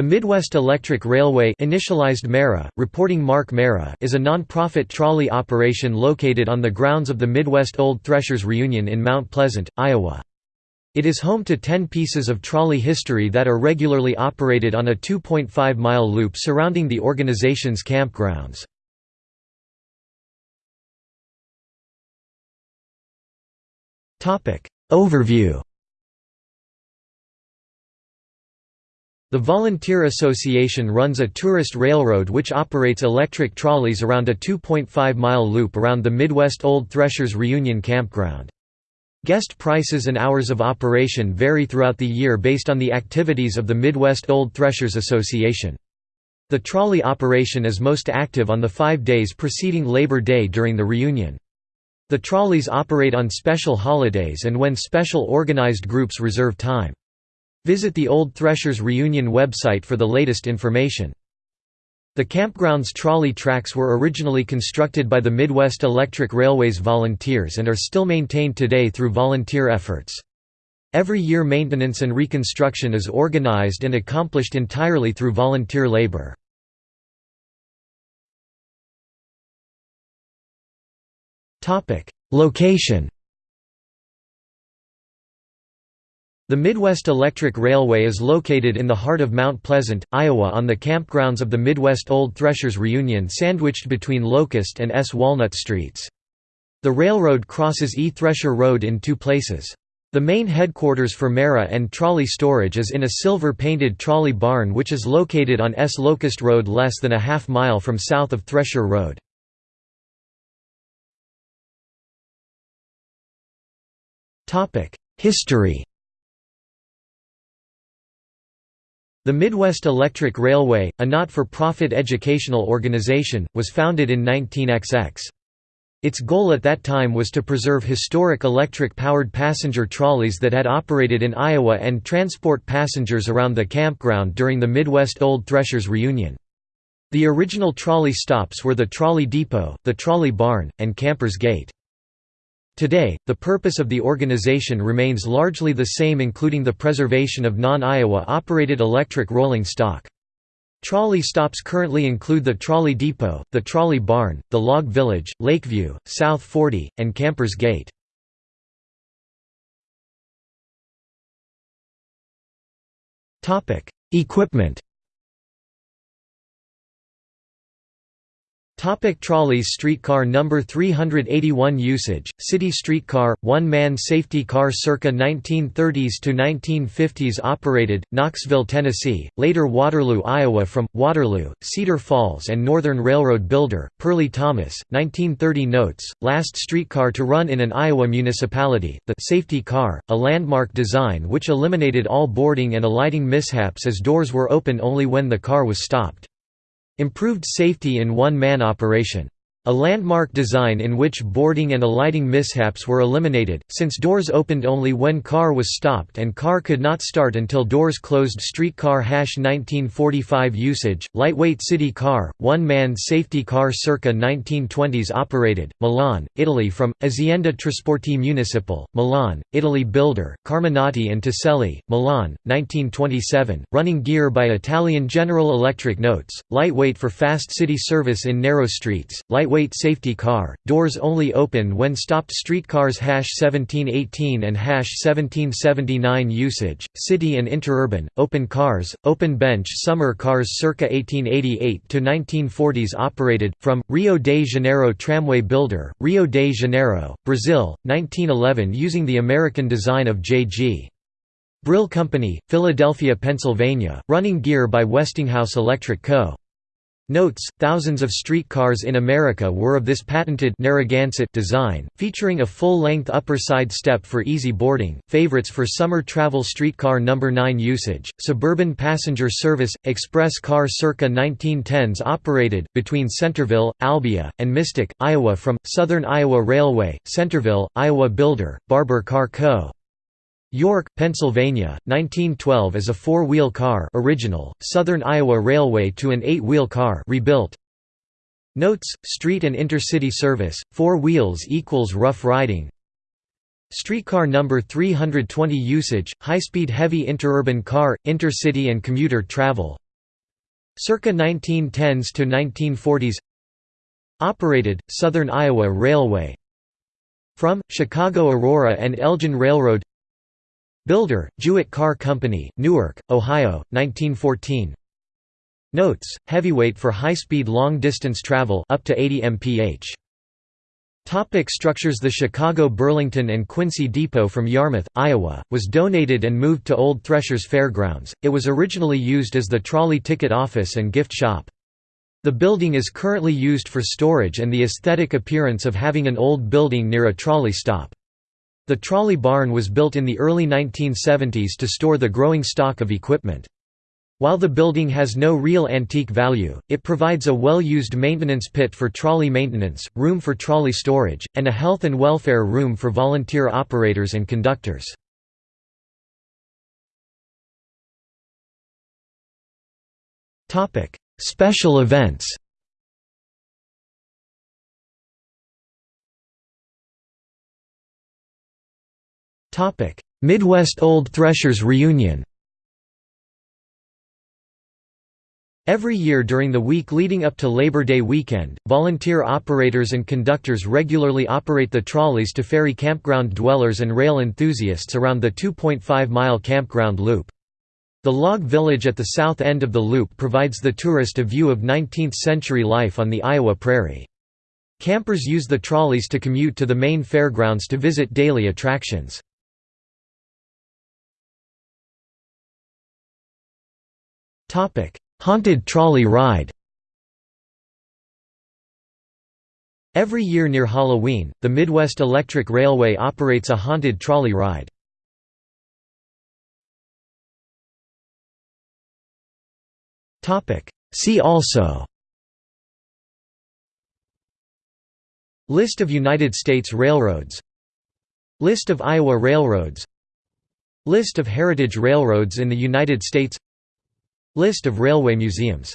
The Midwest Electric Railway initialized MERA, reporting Mark MERA is a non-profit trolley operation located on the grounds of the Midwest Old Threshers Reunion in Mount Pleasant, Iowa. It is home to 10 pieces of trolley history that are regularly operated on a 2.5-mile loop surrounding the organization's campgrounds. Overview The Volunteer Association runs a tourist railroad which operates electric trolleys around a 2.5-mile loop around the Midwest Old Threshers Reunion Campground. Guest prices and hours of operation vary throughout the year based on the activities of the Midwest Old Threshers Association. The trolley operation is most active on the five days preceding Labor Day during the reunion. The trolleys operate on special holidays and when special organized groups reserve time. Visit the Old Threshers Reunion website for the latest information. The campground's trolley tracks were originally constructed by the Midwest Electric Railways volunteers and are still maintained today through volunteer efforts. Every year maintenance and reconstruction is organized and accomplished entirely through volunteer labor. Location The Midwest Electric Railway is located in the heart of Mount Pleasant, Iowa on the campgrounds of the Midwest Old Threshers Reunion sandwiched between Locust and S. Walnut Streets. The railroad crosses E. Thresher Road in two places. The main headquarters for MERA and trolley storage is in a silver-painted trolley barn which is located on S. Locust Road less than a half mile from south of Thresher Road. History The Midwest Electric Railway, a not-for-profit educational organization, was founded in 19XX. Its goal at that time was to preserve historic electric-powered passenger trolleys that had operated in Iowa and transport passengers around the campground during the Midwest Old Threshers reunion. The original trolley stops were the Trolley Depot, the Trolley Barn, and Campers Gate. Today, the purpose of the organization remains largely the same including the preservation of non-Iowa operated electric rolling stock. Trolley stops currently include the Trolley Depot, the Trolley Barn, the Log Village, Lakeview, South 40, and Campers Gate. Equipment Topic trolleys Streetcar number 381 Usage, city streetcar, one-man safety car circa 1930s to 1950s Operated, Knoxville, Tennessee, later Waterloo, Iowa from, Waterloo, Cedar Falls and Northern Railroad builder, Perley Thomas, 1930 Notes, last streetcar to run in an Iowa municipality, the «safety car», a landmark design which eliminated all boarding and alighting mishaps as doors were open only when the car was stopped. Improved safety in one-man operation a landmark design in which boarding and alighting mishaps were eliminated, since doors opened only when car was stopped and car could not start until doors closed. Streetcar hash 1945 usage, lightweight city car, one-man safety car circa 1920s operated, Milan, Italy from, Azienda Trasporti Municipal, Milan, Italy Builder, Carminati and Toselli, Milan, 1927, running gear by Italian General Electric Notes, lightweight for fast city service in narrow streets, light lightweight safety car, doors only open when stopped streetcars 1718 and 1779 usage, city and interurban, open cars, open bench summer cars circa 1888 to 1940s operated, from, Rio de Janeiro Tramway Builder, Rio de Janeiro, Brazil, 1911 using the American design of J.G. Brill Company, Philadelphia, Pennsylvania, running gear by Westinghouse Electric Co. Notes, thousands of streetcars in America were of this patented Narragansett design, featuring a full-length upper side step for easy boarding, favorites for summer travel streetcar No. 9 usage, suburban passenger service, express car circa 1910s operated, between Centerville, Albia, and Mystic, Iowa from, Southern Iowa Railway, Centerville, Iowa Builder, Barber Car Co. York, Pennsylvania, 1912 as a four-wheel car original, Southern Iowa Railway to an eight-wheel car rebuilt. Notes, street and intercity service, four wheels equals rough riding. Streetcar number 320 usage, high-speed heavy interurban car, intercity and commuter travel. Circa 1910s to 1940s Operated, Southern Iowa Railway From, Chicago Aurora and Elgin Railroad Builder, Jewett Car Company, Newark, Ohio, 1914 Notes: Heavyweight for high-speed long-distance travel up to 80 mph. Topic structures The Chicago Burlington and Quincy Depot from Yarmouth, Iowa, was donated and moved to Old Threshers Fairgrounds. It was originally used as the trolley ticket office and gift shop. The building is currently used for storage and the aesthetic appearance of having an old building near a trolley stop. The trolley barn was built in the early 1970s to store the growing stock of equipment. While the building has no real antique value, it provides a well-used maintenance pit for trolley maintenance, room for trolley storage, and a health and welfare room for volunteer operators and conductors. Special events Midwest Old Threshers Reunion Every year during the week leading up to Labor Day weekend, volunteer operators and conductors regularly operate the trolleys to ferry campground dwellers and rail enthusiasts around the 2.5-mile campground loop. The log village at the south end of the loop provides the tourist a view of 19th-century life on the Iowa prairie. Campers use the trolleys to commute to the main fairgrounds to visit daily attractions. Haunted trolley ride. Every year near Halloween, the Midwest Electric Railway operates a haunted trolley ride. Topic: See also. List of United States railroads. List of Iowa railroads. List of heritage railroads in the United States List of railway museums